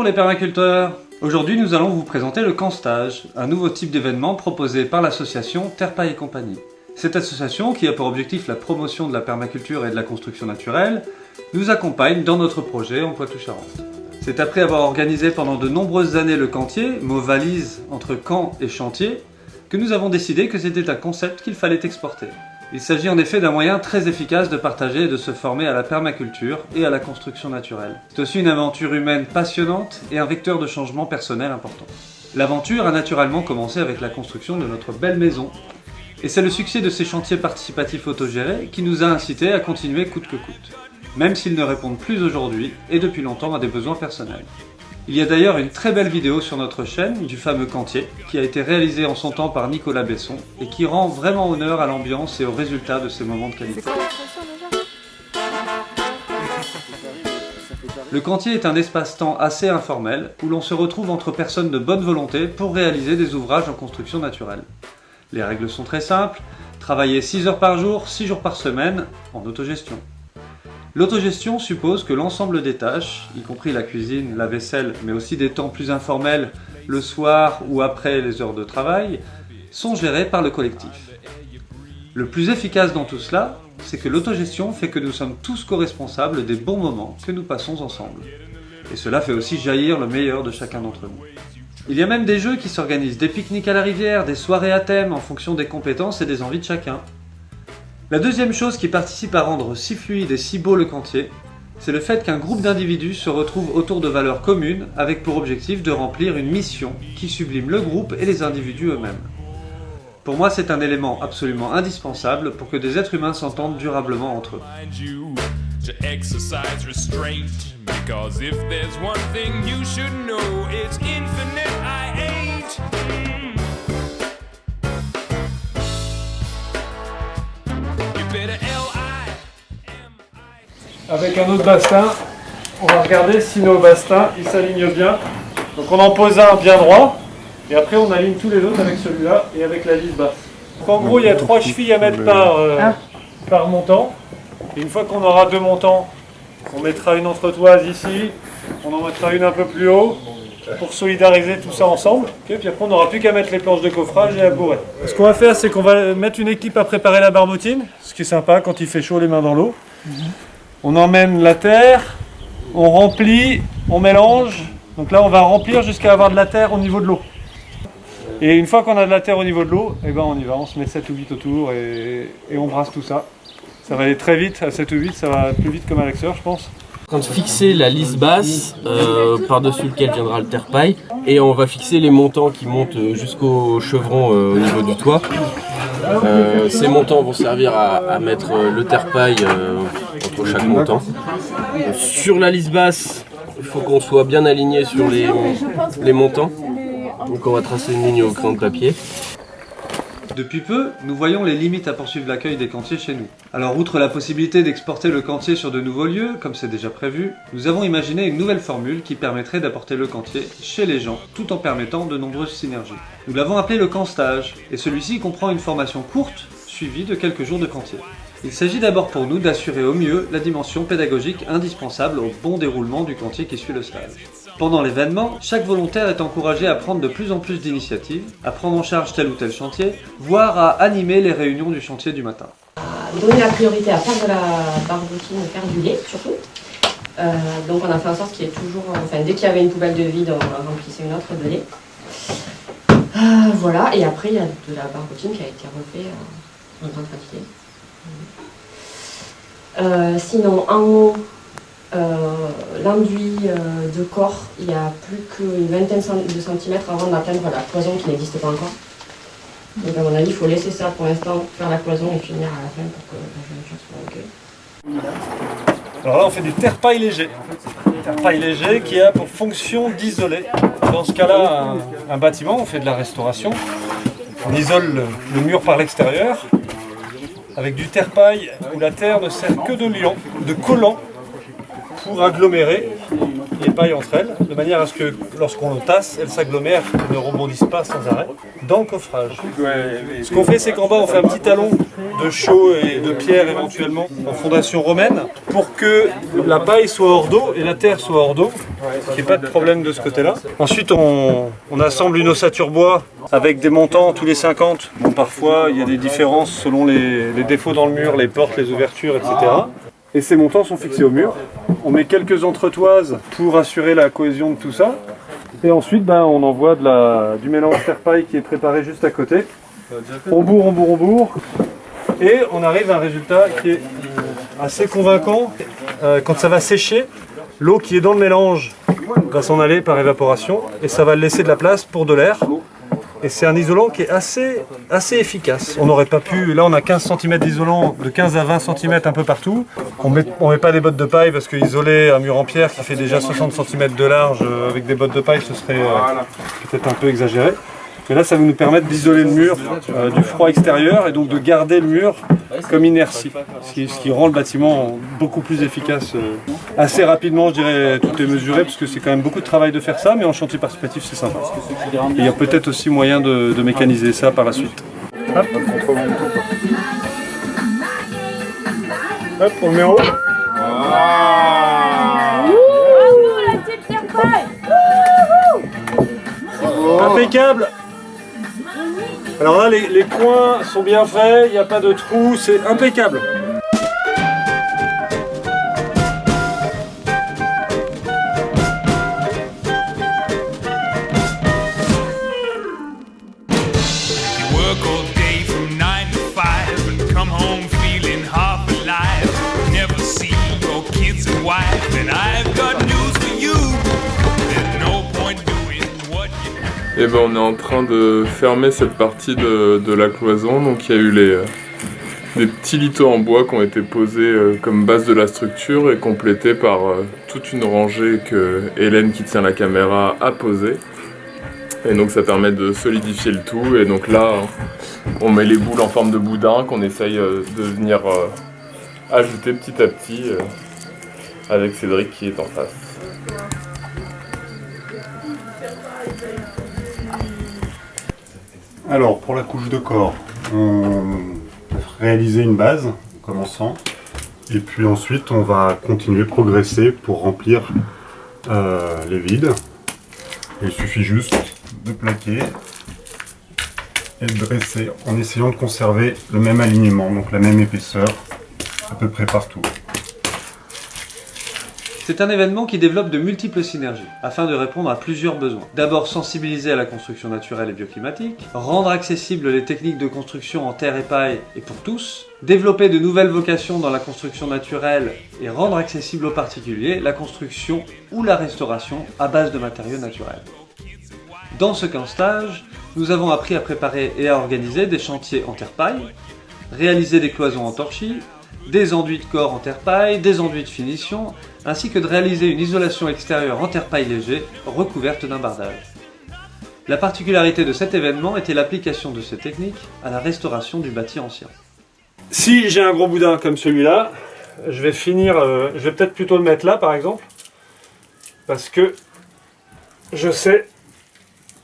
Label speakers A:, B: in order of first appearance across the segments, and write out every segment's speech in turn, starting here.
A: Bonjour les permaculteurs Aujourd'hui nous allons vous présenter le camp stage, un nouveau type d'événement proposé par l'association Terpaille et compagnie. Cette association, qui a pour objectif la promotion de la permaculture et de la construction naturelle, nous accompagne dans notre projet en Poitou-Charentes. C'est après avoir organisé pendant de nombreuses années le cantier, mot valise entre camp et chantier, que nous avons décidé que c'était un concept qu'il fallait exporter. Il s'agit en effet d'un moyen très efficace de partager et de se former à la permaculture et à la construction naturelle. C'est aussi une aventure humaine passionnante et un vecteur de changement personnel important. L'aventure a naturellement commencé avec la construction de notre belle maison. Et c'est le succès de ces chantiers participatifs autogérés qui nous a incité à continuer coûte que coûte. Même s'ils ne répondent plus aujourd'hui et depuis longtemps à des besoins personnels. Il y a d'ailleurs une très belle vidéo sur notre chaîne du fameux Cantier qui a été réalisée en son temps par Nicolas Besson et qui rend vraiment honneur à l'ambiance et aux résultats de ces moments de qualité. Le Cantier est un espace-temps assez informel où l'on se retrouve entre personnes de bonne volonté pour réaliser des ouvrages en construction naturelle. Les règles sont très simples, travailler 6 heures par jour, 6 jours par semaine, en autogestion. L'autogestion suppose que l'ensemble des tâches, y compris la cuisine, la vaisselle, mais aussi des temps plus informels, le soir ou après les heures de travail, sont gérées par le collectif. Le plus efficace dans tout cela, c'est que l'autogestion fait que nous sommes tous co-responsables des bons moments que nous passons ensemble. Et cela fait aussi jaillir le meilleur de chacun d'entre nous. Il y a même des jeux qui s'organisent, des pique-niques à la rivière, des soirées à thème en fonction des compétences et des envies de chacun. La deuxième chose qui participe à rendre si fluide et si beau le cantier, c'est le fait qu'un groupe d'individus se retrouve autour de valeurs communes avec pour objectif de remplir une mission qui sublime le groupe et les individus eux-mêmes. Pour moi, c'est un élément absolument indispensable pour que des êtres humains s'entendent durablement entre eux.
B: Avec un autre bastin. On va regarder si nos bastins ils s'alignent bien. Donc on en pose un bien droit et après on aligne tous les autres avec celui-là et avec la lisse basse. Donc en gros il y a trois chevilles à mettre par, euh, ah. par montant. Et une fois qu'on aura deux montants, on mettra une entretoise ici, on en mettra une un peu plus haut pour solidariser tout ça ensemble. puis après on n'aura plus qu'à mettre les planches de coffrage et à bourrer. Ce qu'on va faire c'est qu'on va mettre une équipe à préparer la barbotine, ce qui est sympa quand il fait chaud les mains dans l'eau. On emmène la terre, on remplit, on mélange. Donc là, on va remplir jusqu'à avoir de la terre au niveau de l'eau. Et une fois qu'on a de la terre au niveau de l'eau, eh ben on y va, on se met 7 ou 8 autour et, on brasse tout ça. Ça va aller très vite, à 7 ou 8, ça va plus vite comme un Alexeur, je pense.
C: On de fixer la lisse basse euh, par-dessus lequel viendra le terre-paille et on va fixer les montants qui montent jusqu'au chevron euh, au niveau du toit. Euh, ces montants vont servir à, mettre le terre-paille chaque montant. Sur la lisse basse, il faut qu'on soit bien aligné sur les, les montants. Donc on va tracer une ligne au crayon de papier.
A: Depuis peu, nous voyons les limites à poursuivre l'accueil des cantiers chez nous. Alors outre la possibilité d'exporter le cantier sur de nouveaux lieux, comme c'est déjà prévu, nous avons imaginé une nouvelle formule qui permettrait d'apporter le cantier chez les gens, tout en permettant de nombreuses synergies. Nous l'avons appelé le camp stage, et celui-ci comprend une formation courte, suivie de quelques jours de cantier. Il s'agit d'abord pour nous d'assurer au mieux la dimension pédagogique indispensable au bon déroulement du cantier qui suit le stage. Pendant l'événement, chaque volontaire est encouragé à prendre de plus en plus d'initiatives, à prendre en charge tel ou tel chantier, voire à animer les réunions du chantier du matin.
D: Donner la priorité à faire de la barbotine faire du lait surtout. Euh, donc on a fait en sorte qu'il y ait toujours, enfin dès qu'il y avait une poubelle de vide, on remplissait une autre de lait. Euh, voilà, et après il y a de la barbotine qui a été refaite euh, en grande quantité. Sinon, en haut, euh, l'enduit euh, de corps, il y a plus qu'une vingtaine de centimètres avant d'atteindre la cloison qui n'existe pas encore. Donc à mon avis, il faut laisser ça pour l'instant, faire la cloison et finir à la fin pour que la jointure
B: soit Alors là, on fait des terre-paille légers. Terre-paille léger qui a pour fonction d'isoler. Dans ce cas-là, un, bâtiment, on fait de la restauration. On isole le, mur par l'extérieur avec du terre-paille où la terre ne sert que de liant, de collant pour agglomérer les pailles entre elles, de manière à ce que lorsqu'on le tasse, elles s'agglomèrent et ne rebondissent pas sans arrêt dans le coffrage. Ce qu'on fait, c'est qu'en bas, on fait un petit talon de chaux et de pierre éventuellement en fondation romaine pour que la paille soit hors d'eau et la terre soit hors d'eau, qu'il n'y ait pas de problème de ce côté-là. Ensuite, on, on assemble une ossature bois avec des montants tous les 50. Bon, parfois, il y a des différences selon les, défauts dans le mur, les portes, les ouvertures, etc. Et ces montants sont fixés au mur. On met quelques entretoises pour assurer la cohésion de tout ça. Et ensuite, ben, on envoie du mélange terre-paille qui est préparé juste à côté. On bourre, on bourre, on bourre. Et on arrive à un résultat qui est assez convaincant. Euh, quand ça va sécher, l'eau qui est dans le mélange va s'en aller par évaporation et ça va laisser de la place pour de l'air. Et c'est un isolant qui est assez, assez efficace. On n'aurait pas pu, là on a 15 cm d'isolant, de 15 à 20 cm un peu partout. On met, on met pas des bottes de paille parce que isoler un mur en pierre qui fait déjà 60 cm de large euh, avec des bottes de paille ce serait euh, peut-être un peu exagéré. Mais là ça va nous permettre d'isoler le mur euh, du froid extérieur et donc de garder le mur comme inertie. Ce qui, ce qui rend le bâtiment beaucoup plus efficace. euh, assez rapidement je dirais tout est mesuré parce que c'est quand même beaucoup de travail de faire ça mais en chantier participatif c'est sympa. Et il y a peut-être aussi moyen de, de mécaniser ça par la suite. Hop. Hop, on le met en haut. Impeccable Alors là, les, les coins sont bien faits, il n'y a pas de trous, c'est impeccable
E: Et ben on est en train de fermer cette partie de, de la cloison. Donc il y a eu les, euh, des petits lithos en bois qui ont été posés euh, comme base de la structure et complétés par euh, toute une rangée que Hélène qui tient la caméra a posée. Et donc ça permet de solidifier le tout. Et donc là on met les boules en forme de boudin qu'on essaye de venir ajouter petit à petit avec Cédric qui est en face.
F: Alors, pour la couche de corps, on va réaliser une base en commençant. Et puis ensuite, on va continuer, progresser pour remplir euh, les vides. Il suffit juste de plaquer et de dresser en essayant de conserver le même alignement, donc la même épaisseur à peu près partout.
A: C'est un événement qui développe de multiples synergies, afin de répondre à plusieurs besoins. D'abord sensibiliser à la construction naturelle et bioclimatique, rendre accessibles les techniques de construction en terre et paille et pour tous, développer de nouvelles vocations dans la construction naturelle et rendre accessible aux particuliers la construction ou la restauration à base de matériaux naturels. Dans ce stage, nous avons appris à préparer et à organiser des chantiers en terre-paille, réaliser des cloisons en torchis, des enduits de corps en terre-paille, des enduits de finition, ainsi que de réaliser une isolation extérieure en terre-paille léger, recouverte d'un bardage. La particularité de cet événement était l'application de ces techniques à la restauration du bâti ancien.
B: Si j'ai un gros boudin comme celui-là, je vais finir, euh, je vais peut-être plutôt le mettre là par exemple, parce que je sais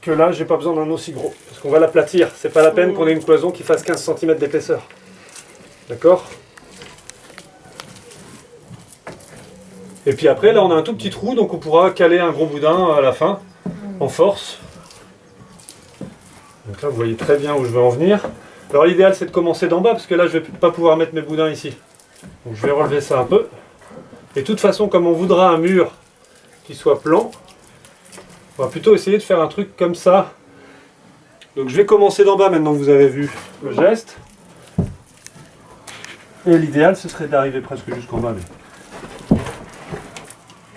B: que là j'ai pas besoin d'un aussi gros, parce qu'on va l'aplatir, c'est pas la peine qu'on ait une cloison qui fasse 15 cm d'épaisseur. D'accord? Et puis après là on a un tout petit trou, donc on pourra caler un gros boudin à la fin, en force. Donc là vous voyez très bien où je veux en venir. Alors l'idéal c'est de commencer d'en bas parce que là je vais pas pouvoir mettre mes boudins ici. Donc je vais relever ça un peu. Et de toute façon comme on voudra un mur qui soit plan, on va plutôt essayer de faire un truc comme ça. Donc je vais commencer d'en bas maintenant que vous avez vu le geste. Et l'idéal ce serait d'arriver presque jusqu'en bas. mais-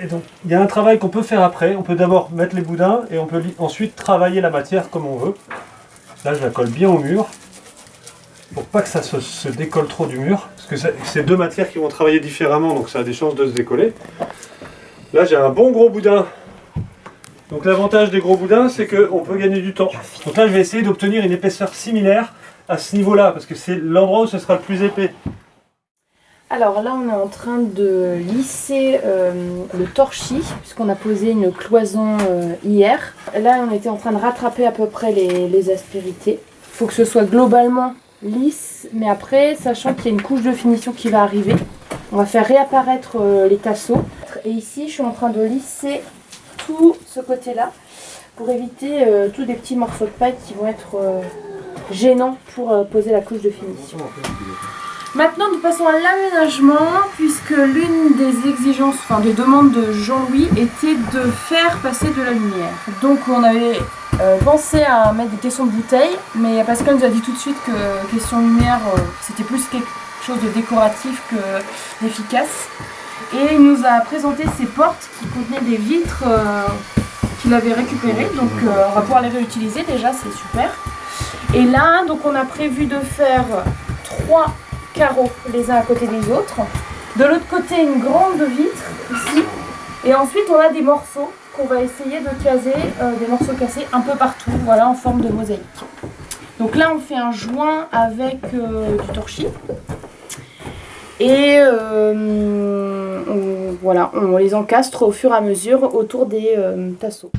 B: Et donc il y a un travail qu'on peut faire après. On peut d'abord mettre les boudins et on peut ensuite travailler la matière comme on veut. Là je la colle bien au mur pour pas que ça se, se décolle trop du mur, parce que c'est deux matières qui vont travailler différemment, donc ça a des chances de se décoller. Là j'ai un bon gros boudin. Donc l'avantage des gros boudins, c'est qu'on peut gagner du temps. Donc là je vais essayer d'obtenir une épaisseur similaire à ce niveau-là, parce que c'est l'endroit où ce sera le plus épais.
G: Alors là, on est en train de lisser euh, le torchis, puisqu'on a posé une cloison euh, hier. Là, on était en train de rattraper à peu près les, aspérités. Il faut que ce soit globalement lisse, mais après, sachant qu'il y a une couche de finition qui va arriver, on va faire réapparaître euh, les tasseaux. Et ici, je suis en train de lisser tout ce côté-là pour éviter tous des petits morceaux de paille qui vont être gênants pour poser la couche de finition. Maintenant, nous passons à l'aménagement, puisque l'une des exigences, enfin des demandes de Jean-Louis était de faire passer de la lumière. Donc on avait euh, pensé à mettre des caissons de bouteilles, mais Pascal nous a dit tout de suite que question lumière, euh, c'était plus quelque chose de décoratif que d'efficace. Et il nous a présenté ces portes qui contenaient des vitres euh, qu'il avait récupérées, donc on va pouvoir les réutiliser déjà, c'est super. Et là, donc on a prévu de faire trois carreaux les uns à côté des autres. De l'autre côté, une grande vitre ici. Et ensuite, on a des morceaux qu'on va essayer de caser, euh, des morceaux cassés un peu partout, voilà, en forme de mosaïque. Donc là, on fait un joint avec euh, du torchis. Et euh, on, voilà, on les encastre au fur et à mesure autour des tasseaux.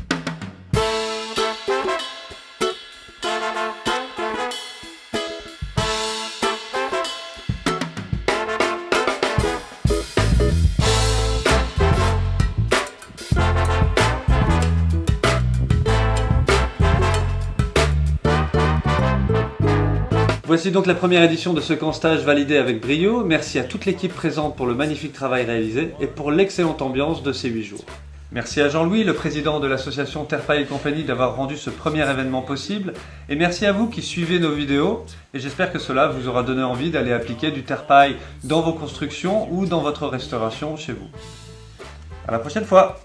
A: Voici donc la première édition de ce camp stage validé avec brio. Merci à toute l'équipe présente pour le magnifique travail réalisé et pour l'excellente ambiance de ces 8 jours. Merci à Jean-Louis, le président de l'association Terpaille Compagnie, d'avoir rendu ce premier événement possible. Et merci à vous qui suivez nos vidéos. Et j'espère que cela vous aura donné envie d'aller appliquer du terpaille dans vos constructions ou dans votre restauration chez vous. À la prochaine fois!